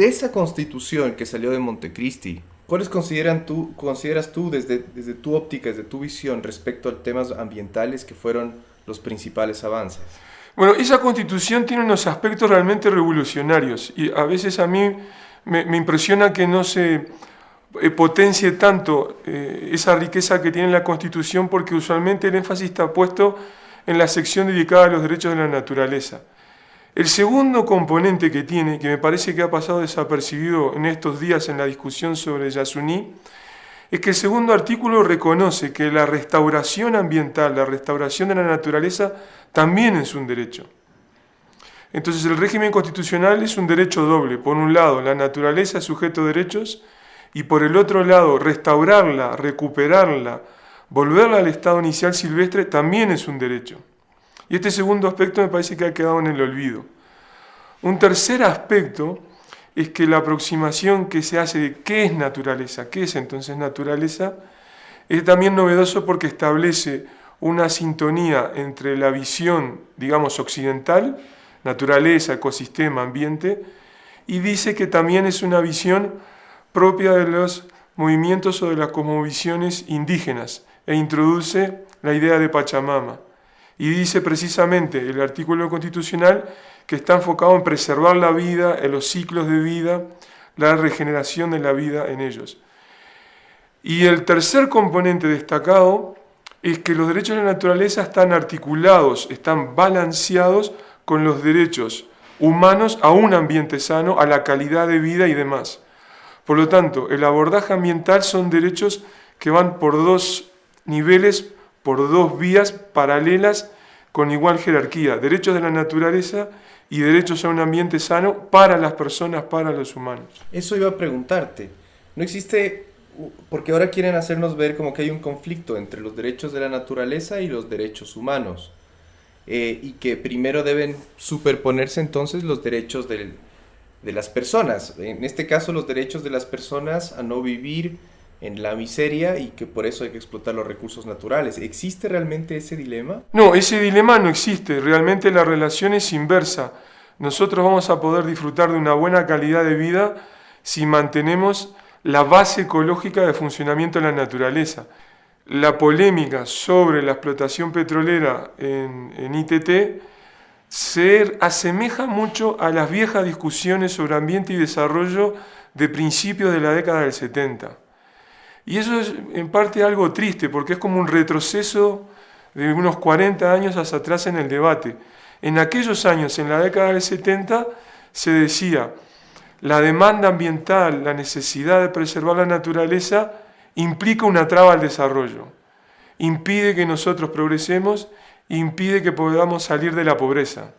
de esa constitución que salió de Montecristi, ¿cuáles consideran tú, consideras tú desde, desde tu óptica, desde tu visión respecto a temas ambientales que fueron los principales avances? Bueno, esa constitución tiene unos aspectos realmente revolucionarios y a veces a mí me, impresiona que no se eh, potencie tanto eh, esa riqueza que tiene la Constitución porque usualmente el énfasis está puesto en la sección dedicada a los derechos de la naturaleza. El segundo componente que tiene, que me parece que ha pasado desapercibido en estos días en la discusión sobre Yasuní, es que el segundo artículo reconoce que la restauración ambiental, la restauración de la naturaleza, también es un derecho. Entonces el régimen constitucional es un derecho doble. Por un lado, la naturaleza es sujeto de derechos y por el otro lado, restaurarla, recuperarla, volverla al estado inicial silvestre también es un derecho. Y este segundo aspecto me parece que ha quedado en el olvido. Un tercer aspecto es que la aproximación que se hace de qué es naturaleza, qué es entonces naturaleza, es también novedoso porque establece una sintonía entre la visión, digamos, occidental, naturaleza, ecosistema, ambiente, y dice que también es una visión propia de los movimientos o de las cosmovisiones indígenas e introduce la idea de Pachamama. Y dice precisamente el artículo constitucional que está enfocado en preservar la vida, en los ciclos de vida, la regeneración de la vida en ellos. Y el tercer componente destacado es que los derechos de la naturaleza están articulados, están balanceados con los derechos humanos a un ambiente sano, a la calidad de vida y demás. Por lo tanto, el abordaje ambiental son derechos que van por dos niveles, por dos vías paralelas con igual jerarquía, derechos de la naturaleza y derechos a un ambiente sano para las personas, para los humanos. Eso iba a preguntarte. No existe, porque ahora quieren hacernos ver como que hay un conflicto entre los derechos de la naturaleza y los derechos humanos. Eh, y que primero deben superponerse entonces los derechos del, de las personas, en este caso los derechos de las personas a no vivir en la miseria y que por eso hay que explotar los recursos naturales. ¿Existe realmente ese dilema? No, ese dilema no existe, realmente la relación es inversa. Nosotros vamos a poder disfrutar de una buena calidad de vida si mantenemos la base ecológica de funcionamiento de la naturaleza. La polémica sobre la explotación petrolera en, en ITT se asemeja mucho a las viejas discusiones sobre ambiente y desarrollo de principios de la década del 70. Y eso es en parte algo triste, porque es como un retroceso de unos 40 años hacia atrás en el debate. En aquellos años, en la década del 70, se decía, la demanda ambiental, la necesidad de preservar la naturaleza, implica una traba al desarrollo, impide que nosotros progresemos impide que podamos salir de la pobreza.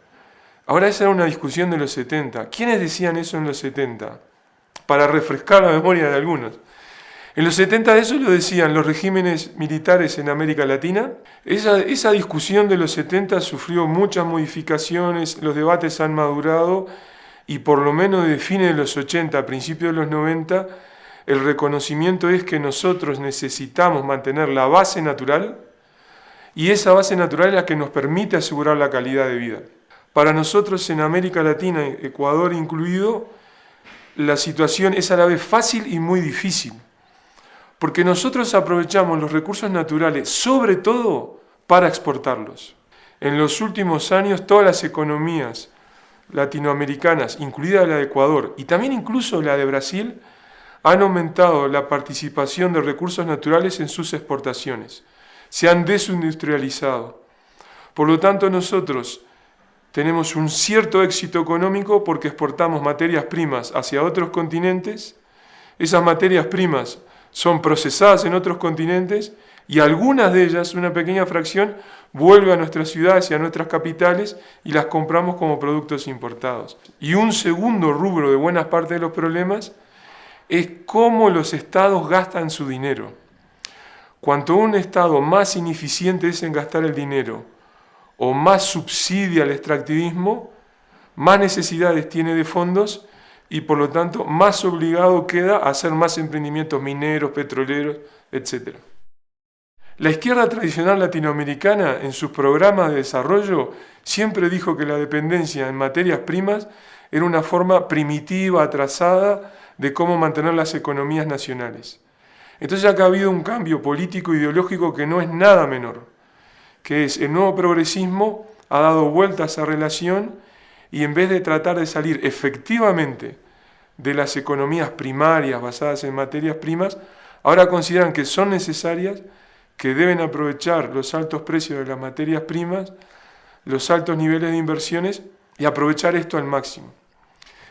Ahora esa era una discusión de los 70. ¿Quiénes decían eso en los 70? Para refrescar la memoria de algunos. En los 70 eso lo decían los regímenes militares en América Latina. Esa, discusión de los 70 sufrió muchas modificaciones, los debates han madurado y por lo menos de fines de los 80 a principios de los 90 el reconocimiento es que nosotros necesitamos mantener la base natural, y esa base natural es la que nos permite asegurar la calidad de vida. Para nosotros en América Latina, Ecuador incluido, la situación es a la vez fácil y muy difícil, porque nosotros aprovechamos los recursos naturales sobre todo para exportarlos. En los últimos años todas las economías latinoamericanas, incluida la de Ecuador y también incluso la de Brasil, han aumentado la participación de recursos naturales en sus exportaciones se han desindustrializado. Por lo tanto, nosotros tenemos un cierto éxito económico porque exportamos materias primas hacia otros continentes, esas materias primas son procesadas en otros continentes y algunas de ellas, una pequeña fracción, vuelve a nuestras ciudades y a nuestras capitales y las compramos como productos importados. Y un segundo rubro de buena parte de los problemas es cómo los estados gastan su dinero. Cuanto un Estado más ineficiente es en gastar el dinero o más subsidia el extractivismo, más necesidades tiene de fondos y por lo tanto más obligado queda a hacer más emprendimientos mineros, petroleros, etc. La izquierda tradicional latinoamericana en sus programas de desarrollo siempre dijo que la dependencia en materias primas era una forma primitiva, atrasada de cómo mantener las economías nacionales. Entonces acá ha habido un cambio político ideológico que no es nada menor, que es el nuevo progresismo ha dado vuelta a esa relación y en vez de tratar de salir efectivamente de las economías primarias basadas en materias primas, ahora consideran que son necesarias, que deben aprovechar los altos precios de las materias primas, los altos niveles de inversiones y aprovechar esto al máximo.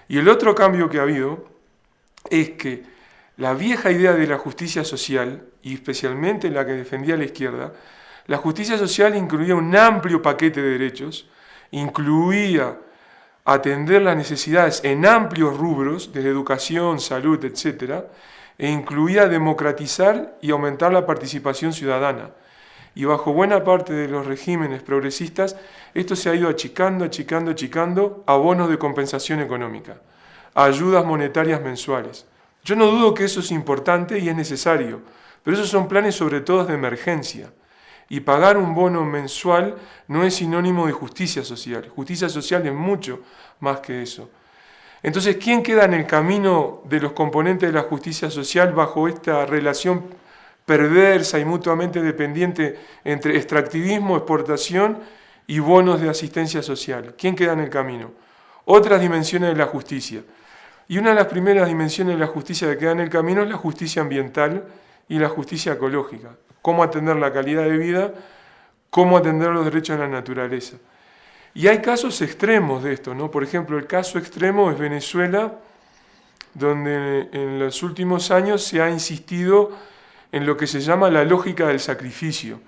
Y el otro cambio que ha habido es que la vieja idea de la justicia social, y especialmente la que defendía la izquierda, la justicia social incluía un amplio paquete de derechos, incluía atender las necesidades en amplios rubros, desde educación, salud, etc., e incluía democratizar y aumentar la participación ciudadana. Y bajo buena parte de los regímenes progresistas, esto se ha ido achicando, achicando, achicando a bonos de compensación económica, a ayudas monetarias mensuales. Yo no dudo que eso es importante y es necesario, pero esos son planes sobre todo de emergencia. Y pagar un bono mensual no es sinónimo de justicia social. Justicia social es mucho más que eso. Entonces, ¿quién queda en el camino de los componentes de la justicia social bajo esta relación perversa y mutuamente dependiente entre extractivismo, exportación y bonos de asistencia social? ¿Quién queda en el camino? Otras dimensiones de la justicia. Y una de las primeras dimensiones de la justicia que queda en el camino es la justicia ambiental y la justicia ecológica cómo atender la calidad de vida, cómo atender los derechos de la naturaleza. Y hay casos extremos de esto, ¿no? Por ejemplo, el caso extremo es Venezuela, donde en los últimos años se ha insistido en lo que se llama la lógica del sacrificio.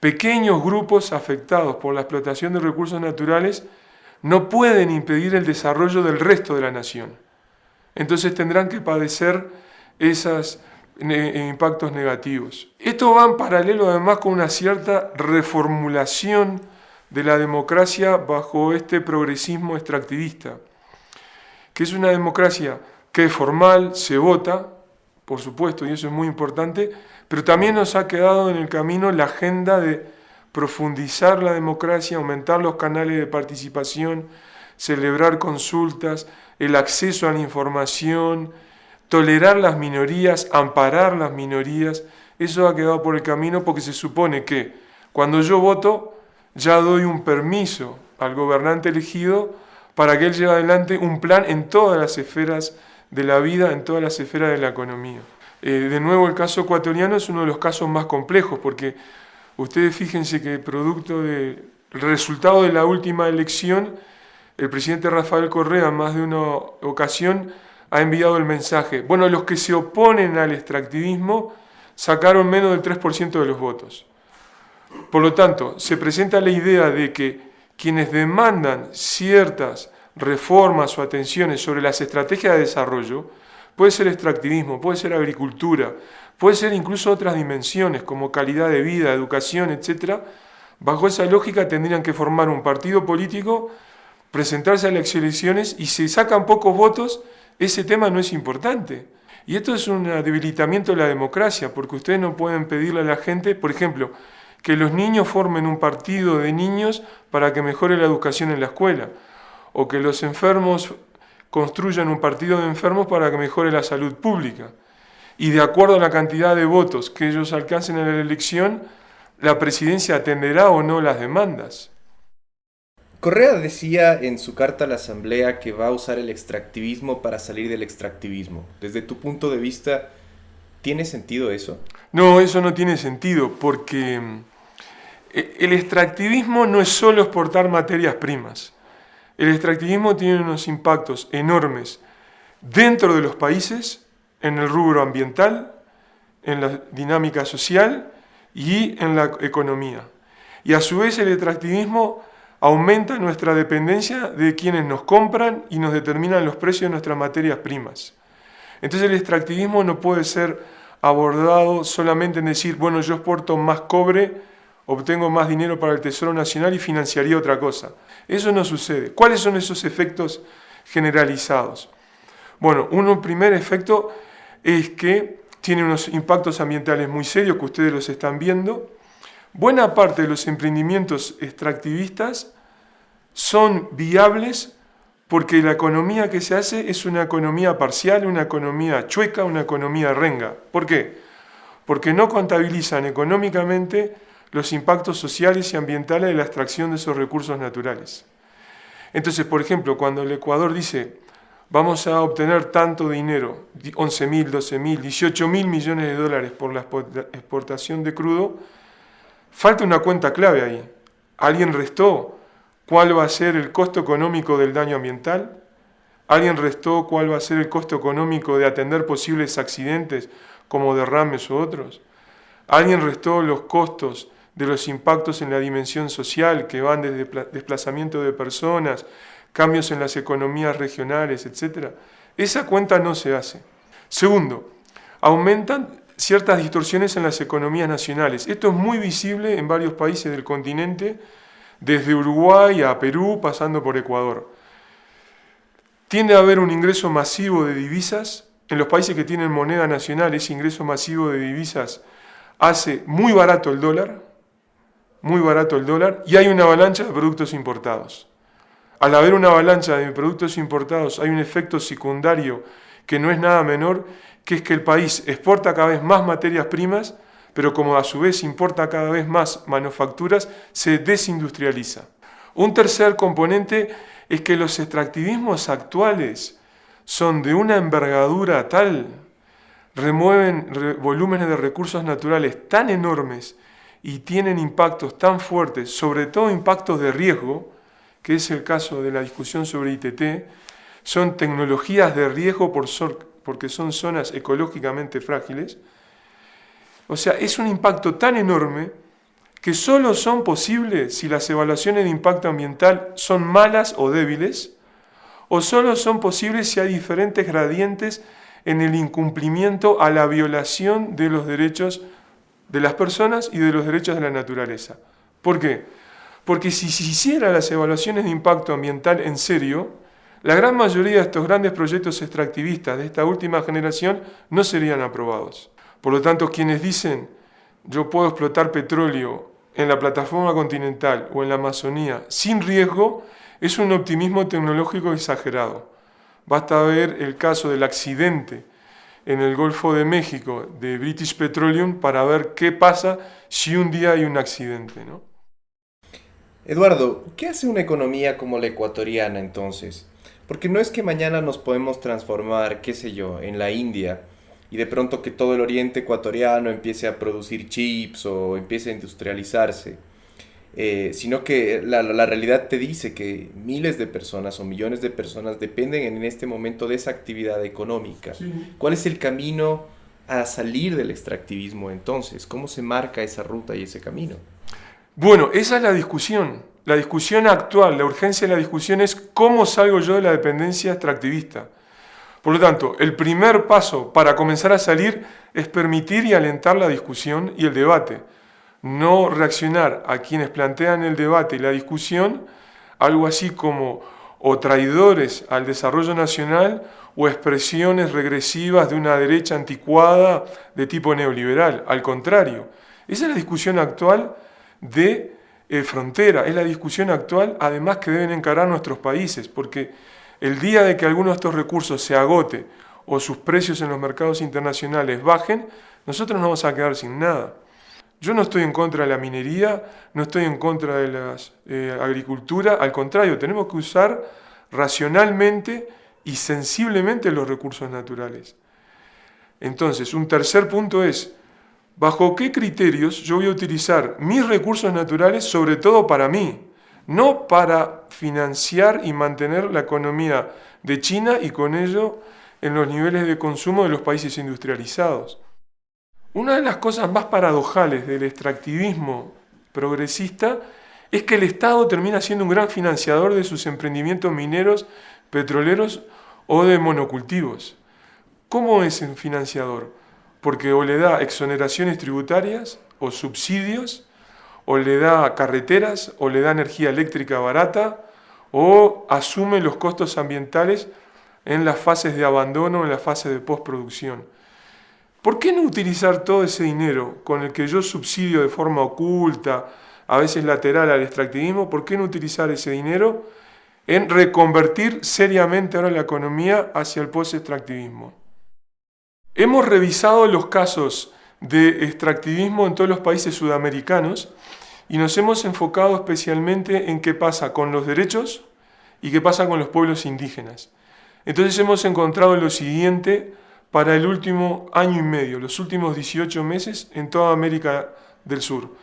Pequeños grupos afectados por la explotación de recursos naturales no pueden impedir el desarrollo del resto de la nación. Entonces tendrán que padecer esas impactos negativos. Esto va en paralelo además con una cierta reformulación de la democracia bajo este progresismo extractivista, que es una democracia que es formal, se vota, por supuesto, y eso es muy importante, pero también nos ha quedado en el camino la agenda de profundizar la democracia, aumentar los canales de participación, celebrar consultas, el acceso a la información, tolerar las minorías, amparar las minorías, eso ha quedado por el camino porque se supone que cuando yo voto ya doy un permiso al gobernante elegido para que él lleve adelante un plan en todas las esferas de la vida, en todas las esferas de la economía. Eh, de nuevo, el caso ecuatoriano es uno de los casos más complejos porque ustedes fíjense que producto del resultado de la última elección, el presidente Rafael Correa en más de una ocasión ha enviado el mensaje, bueno, los que se oponen al extractivismo sacaron menos del 3% de los votos. Por lo tanto, se presenta la idea de que quienes demandan ciertas reformas o atenciones sobre las estrategias de desarrollo, puede ser extractivismo, puede ser agricultura, puede ser incluso otras dimensiones como calidad de vida, educación, etc., bajo esa lógica tendrían que formar un partido político, presentarse a las elecciones y si sacan pocos votos, ese tema no es importante. Y esto es un debilitamiento de la democracia, porque ustedes no pueden pedirle a la gente, por ejemplo, que los niños formen un partido de niños para que mejore la educación en la escuela, o que los enfermos construyan un partido de enfermos para que mejore la salud pública. Y de acuerdo a la cantidad de votos que ellos alcancen en la elección, la presidencia atenderá o no las demandas. Correa decía en su carta a la Asamblea que va a usar el extractivismo para salir del extractivismo. Desde tu punto de vista, ¿tiene sentido eso? No, eso no tiene sentido porque mm, e, el extractivismo no es solo exportar materias primas. El extractivismo tiene unos impactos enormes dentro de los países, en el rubro ambiental, en la dinámica social y en la economía. Y a su vez el extractivismo aumenta nuestra dependencia de quienes nos compran y nos determinan los precios de nuestras materias primas. Entonces el extractivismo no puede ser abordado solamente en decir, bueno, yo exporto más cobre, obtengo más dinero para el Tesoro Nacional y financiaría otra cosa. Eso no sucede. ¿Cuáles son esos efectos generalizados? Bueno, un primer efecto es que tiene unos impactos ambientales muy serios que ustedes los están viendo. Buena parte de los emprendimientos extractivistas son viables porque la economía que se hace es una economía parcial, una economía chueca, una economía renga. ¿Por qué? Porque no contabilizan económicamente los impactos sociales y ambientales de la extracción de esos recursos naturales. Entonces, por ejemplo, cuando el Ecuador dice, vamos a obtener tanto dinero, 11 mil, 12 mil, 18 mil millones de dólares por la exportación de crudo, falta una cuenta clave ahí. ¿Alguien restó cuál va a ser el costo económico del daño ambiental? ¿Alguien restó cuál va a ser el costo económico de atender posibles accidentes como derrames u otros? ¿Alguien restó los costos de los impactos en la dimensión social que van desde desplazamiento de personas, cambios en las economías regionales, etc. Esa cuenta no se hace. Segundo, aumentan ciertas distorsiones en las economías nacionales. Esto es muy visible en varios países del continente, desde Uruguay a Perú, pasando por Ecuador. Tiende a haber un ingreso masivo de divisas. En los países que tienen moneda nacional, ese ingreso masivo de divisas hace muy barato el dólar, muy barato el dólar, y hay una avalancha de productos importados. Al haber una avalancha de productos importados hay un efecto secundario que no es nada menor, que es que el país exporta cada vez más materias primas, pero como a su vez importa cada vez más manufacturas, se desindustrializa. Un tercer componente es que los extractivismos actuales son de una envergadura tal, remueven volúmenes de recursos naturales tan enormes y tienen impactos tan fuertes, sobre todo impactos de riesgo, que es el caso de la discusión sobre ITT, son tecnologías de riesgo por porque son zonas ecológicamente frágiles. O sea, es un impacto tan enorme que solo son posibles si las evaluaciones de impacto ambiental son malas o débiles, o solo son posibles si hay diferentes gradientes en el incumplimiento a la violación de los derechos de las personas y de los derechos de la naturaleza. ¿Por qué? Porque si se hiciera las evaluaciones de impacto ambiental en serio, la gran mayoría de estos grandes proyectos extractivistas de esta última generación no serían aprobados. Por lo tanto, quienes dicen yo puedo explotar petróleo en la plataforma continental o en la Amazonía sin riesgo, es un optimismo tecnológico exagerado. Basta ver el caso del accidente en el Golfo de México de British Petroleum para ver qué pasa si un día hay un accidente. ¿no? Eduardo, ¿qué hace una economía como la ecuatoriana entonces? Porque no es que mañana nos podemos transformar, qué sé yo, en la India y de pronto que todo el oriente ecuatoriano empiece a producir chips o empiece a industrializarse. Eh, sino que la, realidad te dice que miles de personas o millones de personas dependen en este momento de esa actividad económica. ¿Cuál es el camino a salir del extractivismo entonces? ¿Cómo se marca esa ruta y ese camino? Bueno, esa es la discusión. La discusión actual, la urgencia de la discusión es cómo salgo yo de la dependencia extractivista. Por lo tanto, el primer paso para comenzar a salir es permitir y alentar la discusión y el debate no reaccionar a quienes plantean el debate y la discusión, algo así como o traidores al desarrollo nacional o expresiones regresivas de una derecha anticuada de tipo neoliberal. Al contrario, esa es la discusión actual de eh, frontera, es la discusión actual además que deben encarar nuestros países, porque el día de que alguno de estos recursos se agote o sus precios en los mercados internacionales bajen, nosotros nos vamos a quedar sin nada. Yo no estoy en contra de la minería, no estoy en contra de la eh, agricultura, al contrario, tenemos que usar racionalmente y sensiblemente los recursos naturales. Entonces, un tercer punto es, ¿bajo qué criterios yo voy a utilizar mis recursos naturales, sobre todo para mí? No para financiar y mantener la economía de China y con ello en los niveles de consumo de los países industrializados. Una de las cosas más paradojales del extractivismo progresista es que el Estado termina siendo un gran financiador de sus emprendimientos mineros, petroleros o de monocultivos. ¿Cómo es un financiador? Porque o le da exoneraciones tributarias o subsidios, o le da carreteras, o le da energía eléctrica barata, o asume los costos ambientales en las fases de abandono, en las fases de postproducción. ¿Por qué no utilizar todo ese dinero con el que yo subsidio de forma oculta, a veces lateral al extractivismo? ¿Por qué no utilizar ese dinero en reconvertir seriamente ahora la economía hacia el post-extractivismo? Hemos revisado los casos de extractivismo en todos los países sudamericanos y nos hemos enfocado especialmente en qué pasa con los derechos y qué pasa con los pueblos indígenas. Entonces hemos encontrado lo siguiente para el último año y medio, los últimos 18 meses en toda América del Sur.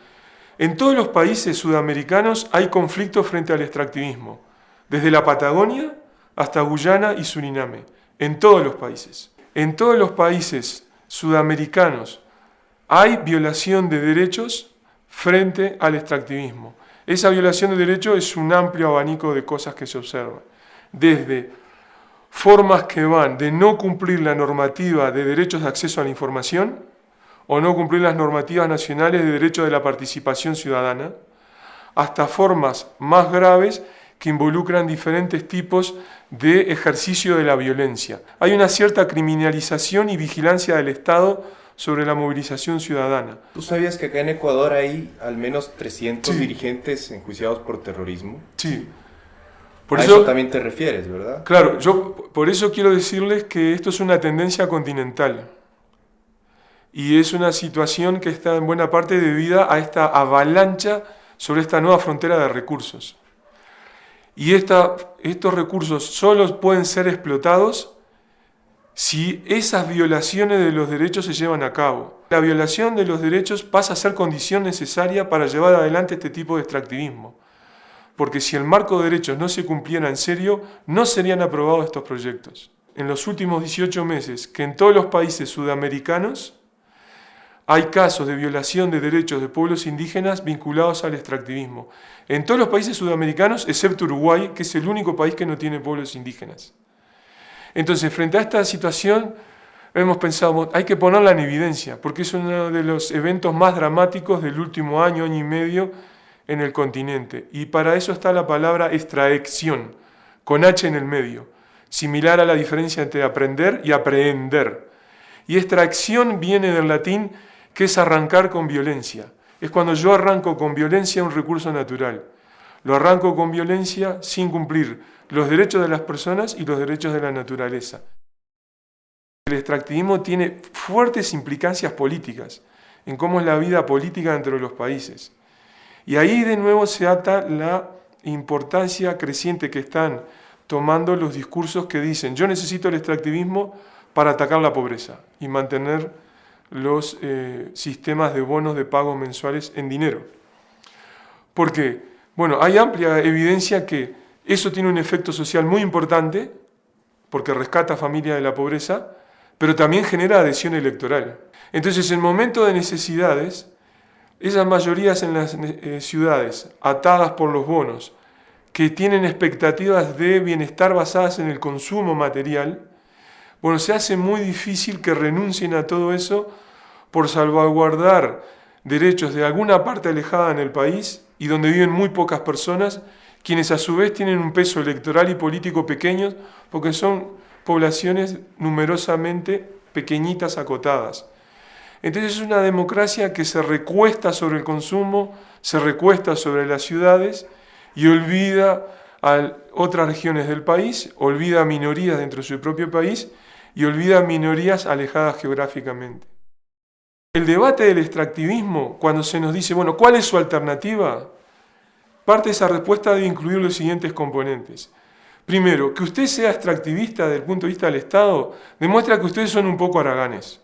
En todos los países sudamericanos hay conflictos frente al extractivismo, desde la Patagonia hasta Guyana y Suriname, en todos los países. En todos los países sudamericanos hay violación de derechos frente al extractivismo. Esa violación de derechos es un amplio abanico de cosas que se observan, desde formas que van de no cumplir la normativa de derechos de acceso a la información o no cumplir las normativas nacionales de derecho de la participación ciudadana, hasta formas más graves que involucran diferentes tipos de ejercicio de la violencia. Hay una cierta criminalización y vigilancia del Estado sobre la movilización ciudadana. ¿Tú sabías que acá en Ecuador hay al menos 300 dirigentes enjuiciados por terrorismo? Sí. Por eso, también te refieres, ¿verdad? Claro, yo por eso quiero decirles que esto es una tendencia continental. Y es una situación que está en buena parte debida a esta avalancha sobre esta nueva frontera de recursos. Y estos recursos solo pueden ser explotados si esas violaciones de los derechos se llevan a cabo. La violación de los derechos pasa a ser condición necesaria para llevar adelante este tipo de extractivismo porque si el marco de derechos no se cumpliera en serio, no serían aprobados estos proyectos. En los últimos 18 meses, que en todos los países sudamericanos hay casos de violación de derechos de pueblos indígenas vinculados al extractivismo. En todos los países sudamericanos, excepto Uruguay, que es el único país que no tiene pueblos indígenas. Entonces, frente a esta situación, hemos pensado, hay que ponerla en evidencia, porque es uno de los eventos más dramáticos del último año, año y medio, en el continente. Y para eso está la palabra extracción, con H en el medio, similar a la diferencia entre aprender y aprehender. Y extracción viene del latín que es arrancar con violencia. Es cuando yo arranco con violencia un recurso natural. Lo arranco con violencia sin cumplir los derechos de las personas y los derechos de la naturaleza. El extractivismo tiene fuertes implicancias políticas en cómo es la vida política dentro de los países. Y ahí de nuevo se ata la importancia creciente que están tomando los discursos que dicen yo necesito el extractivismo para atacar la pobreza y mantener los eh, sistemas de bonos de pago mensuales en dinero. ¿Por qué? Bueno, hay amplia evidencia que eso tiene un efecto social muy importante, porque rescata a familias de la pobreza, pero también genera adhesión electoral. Entonces, en momentos de necesidades, esas mayorías en las eh, ciudades, atadas por los bonos, que tienen expectativas de bienestar basadas en el consumo material, bueno, se hace muy difícil que renuncien a todo eso por salvaguardar derechos de alguna parte alejada en el país y donde viven muy pocas personas, quienes a su vez tienen un peso electoral y político pequeño, porque son poblaciones numerosamente pequeñitas, acotadas. Entonces es una democracia que se recuesta sobre el consumo, se recuesta sobre las ciudades y olvida a otras regiones del país, olvida a minorías dentro de su propio país y olvida minorías alejadas geográficamente. El debate del extractivismo, cuando se nos dice, bueno, ¿cuál es su alternativa? Parte de esa respuesta debe incluir los siguientes componentes. Primero, que usted sea extractivista desde el punto de vista del Estado demuestra que ustedes son un poco haraganes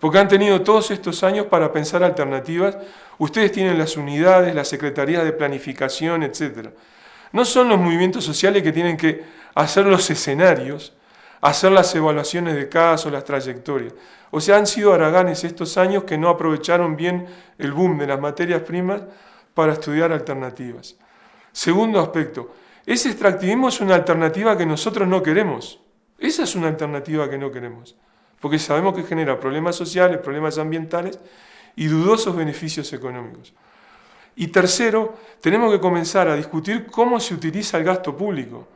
porque han tenido todos estos años para pensar alternativas. Ustedes tienen las unidades, las secretarías de planificación, etc. No son los movimientos sociales que tienen que hacer los escenarios, hacer las evaluaciones de casos, las trayectorias. O sea, han sido araganes estos años que no aprovecharon bien el boom de las materias primas para estudiar alternativas. Segundo aspecto, ese extractivismo es una alternativa que nosotros no queremos. Esa es una alternativa que no queremos porque sabemos que genera problemas sociales, problemas ambientales y dudosos beneficios económicos. Y tercero, tenemos que comenzar a discutir cómo se utiliza el gasto público.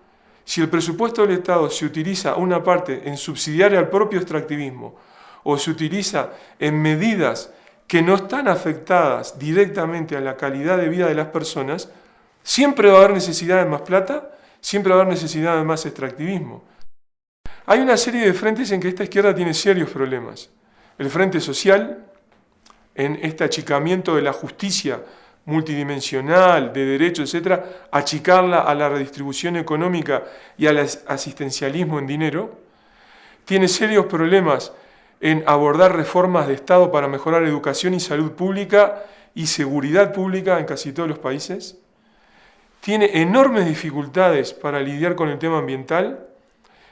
Si el presupuesto del Estado se utiliza una parte en subsidiar al propio extractivismo o se utiliza en medidas que no están afectadas directamente a la calidad de vida de las personas, siempre va a haber necesidad de más plata, siempre va a haber necesidad de más extractivismo. Hay una serie de frentes en que esta izquierda tiene serios problemas. El frente social, en este achicamiento de la justicia multidimensional, de derechos, etcétera, achicarla a la redistribución económica y al asistencialismo en dinero, tiene serios problemas en abordar reformas de Estado para mejorar educación y salud pública y seguridad pública en casi todos los países, tiene enormes dificultades para lidiar con el tema ambiental,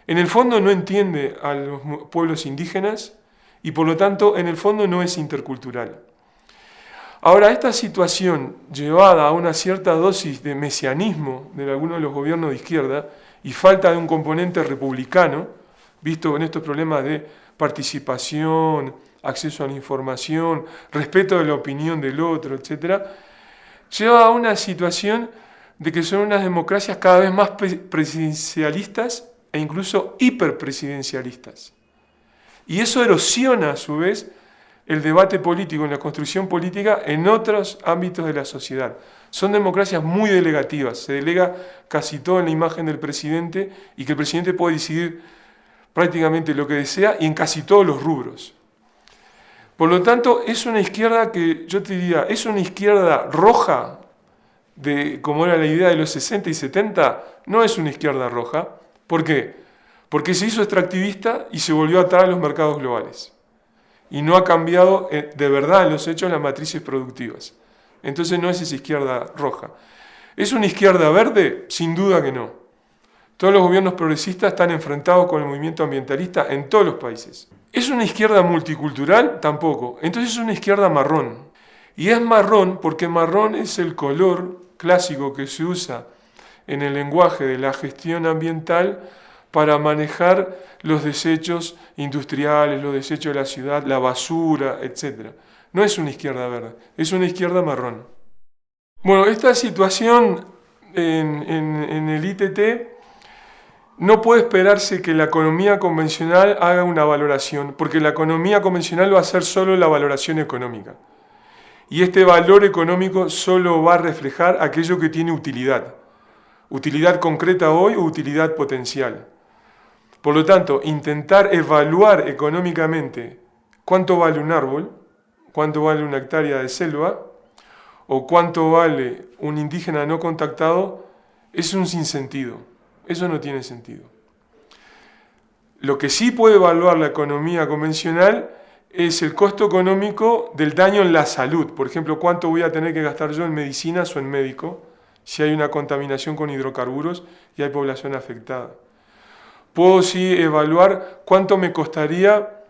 en el fondo no entiende a los pueblos indígenas y por lo tanto en el fondo no es intercultural. Ahora, esta situación llevada a una cierta dosis de mesianismo de algunos de los gobiernos de izquierda y falta de un componente republicano, visto en estos problemas de participación, acceso a la información, respeto de la opinión del otro, etc., lleva a una situación de que son unas democracias cada vez más presidencialistas e incluso hiperpresidencialistas. Y eso erosiona a su vez el debate político, en la construcción política en otros ámbitos de la sociedad. Son democracias muy delegativas, se delega casi todo en la imagen del presidente y que el presidente puede decidir prácticamente lo que desea y en casi todos los rubros. Por lo tanto, es una izquierda que yo te diría, es una izquierda roja, de, como era la idea de los 60 y 70, no es una izquierda roja. ¿Por qué? Porque se hizo extractivista y se volvió a atar a los mercados globales y no ha cambiado eh, de verdad los hechos las matrices productivas. Entonces no es esa izquierda roja. ¿Es una izquierda verde? Sin duda que no. Todos los gobiernos progresistas están enfrentados con el movimiento ambientalista en todos los países. ¿Es una izquierda multicultural? Tampoco. Entonces es una izquierda marrón. Y es marrón porque marrón es el color clásico que se usa en el lenguaje de la gestión ambiental para manejar los desechos industriales, los desechos de la ciudad, la basura, etc. No es una izquierda verde, es una izquierda marrón. Bueno, esta situación en, el ITT no puede esperarse que la economía convencional haga una valoración, porque la economía convencional va a ser solo la valoración económica. Y este valor económico solo va a reflejar aquello que tiene utilidad. Utilidad concreta hoy o utilidad potencial. Por lo tanto, intentar evaluar económicamente cuánto vale un árbol, cuánto vale una hectárea de selva, o cuánto vale un indígena no contactado, es un sinsentido. Eso no tiene sentido. Lo que sí puede evaluar la economía convencional es el costo económico del daño en la salud. Por ejemplo, cuánto voy a tener que gastar yo en medicinas o en médico si hay una contaminación con hidrocarburos y hay población afectada. Puedo sí evaluar cuánto me costaría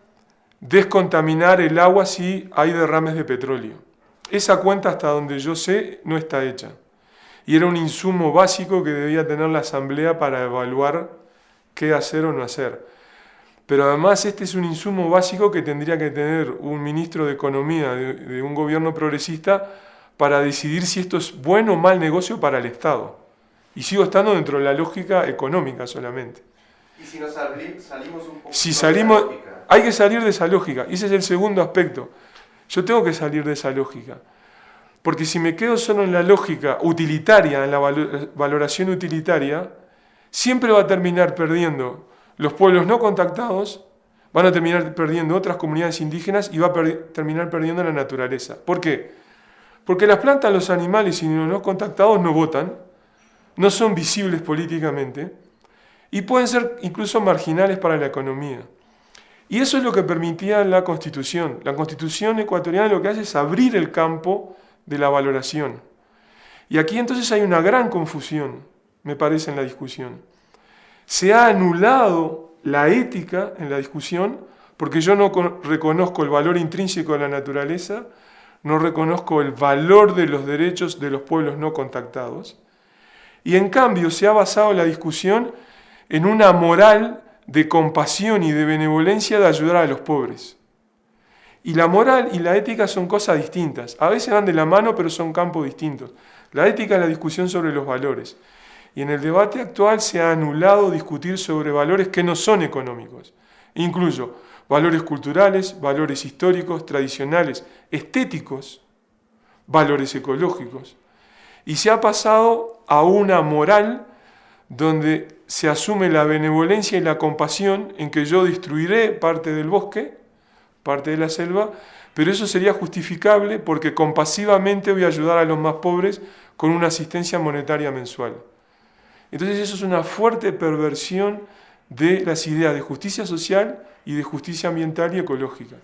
descontaminar el agua si hay derrames de petróleo. Esa cuenta hasta donde yo sé no está hecha. Y era un insumo básico que debía tener la Asamblea para evaluar qué hacer o no hacer. Pero además este es un insumo básico que tendría que tener un ministro de Economía de, un gobierno progresista para decidir si esto es bueno o mal negocio para el Estado. Y sigo estando dentro de la lógica económica solamente. ¿Y si nos salimos un poco si salimos, Hay que salir de esa lógica. Y ese es el segundo aspecto. Yo tengo que salir de esa lógica. Porque si me quedo solo en la lógica utilitaria, en la valoración utilitaria, siempre va a terminar perdiendo los pueblos no contactados, van a terminar perdiendo otras comunidades indígenas y va a terminar perdiendo la naturaleza. ¿Por qué? Porque las plantas, los animales y los no contactados no votan, no son visibles políticamente, y pueden ser incluso marginales para la economía. Y eso es lo que permitía la Constitución. La Constitución ecuatoriana lo que hace es abrir el campo de la valoración. Y aquí entonces hay una gran confusión, me parece, en la discusión. Se ha anulado la ética en la discusión porque yo no reconozco el valor intrínseco de la naturaleza, no reconozco el valor de los derechos de los pueblos no contactados. Y en cambio se ha basado la discusión en una moral de compasión y de benevolencia de ayudar a los pobres. Y la moral y la ética son cosas distintas. A veces van de la mano, pero son campos distintos. La ética es la discusión sobre los valores. Y en el debate actual se ha anulado discutir sobre valores que no son económicos. Incluso, valores culturales, valores históricos, tradicionales, estéticos, valores ecológicos. Y se ha pasado a una moral donde se asume la benevolencia y la compasión en que yo destruiré parte del bosque, parte de la selva, pero eso sería justificable porque compasivamente voy a ayudar a los más pobres con una asistencia monetaria mensual. Entonces eso es una fuerte perversión de las ideas de justicia social y de justicia ambiental y ecológica.